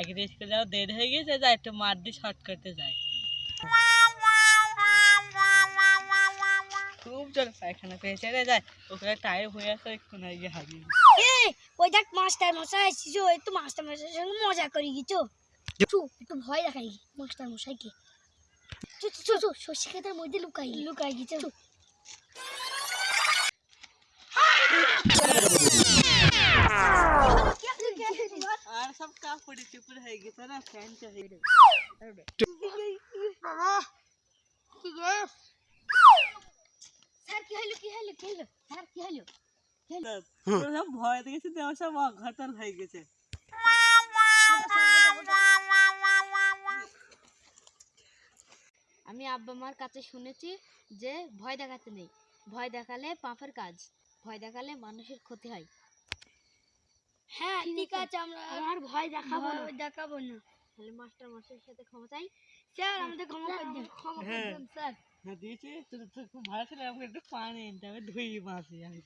আগে স্কুলে যাওয়া দেরি হয়ে গেছে যাই একটু মার দিয়ে শর্টকাটে যাই। খুব জোরে পায়খানা পেয়েছে রে যায় ওখানে টাইম হয়ে আছে একটু না গিয়ে হারিয়ে ওই দেখ মাস্টার মশাই আসছিস একটু মাস্টার মশাইয়ের সঙ্গে মজা করি গেছো একটু ভয় দেখাই মাস্টার মশাইকে চু চু চু চু শস্য মধ্যে লুকাই। লুকাই গেছে সব কাপড়ে চুপড়ে হয়ে গেছে না ফ্যানটা হয়ে গেছে। স্যার কি হলো কি হলো কি হলো? স্যার কি হলো? সব ভয় দেখেছে দেওয়া সব অঘটন হয়ে গেছে। আমি আব্বা মার কাছে শুনেছি যে ভয় দেখাতে নেই। ভয় দেখালে পাপের কাজ ভয় দেখালে মানুষের ক্ষতি হয়। হ্যাঁ ঠিক আছে। আমরা আর ভয় দেখাবো না। দেখাবো না। তাহলে মাস্টার মাস্টারের সাথে ক্ষমা চাই। স্যার আমাদের ক্ষমা করে দিন। ক্ষমা করে হ্যাঁ। দিন স্যার। হ্যাঁ দিয়েছি। তোর তো খুব ভালো ছিল। আমাকে একটু পানি হবে ধুই মাছি আমি।